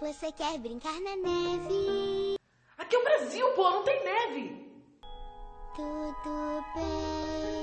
Você quer brincar na neve? Aqui é o Brasil, pô, não tem neve. Tudo bem.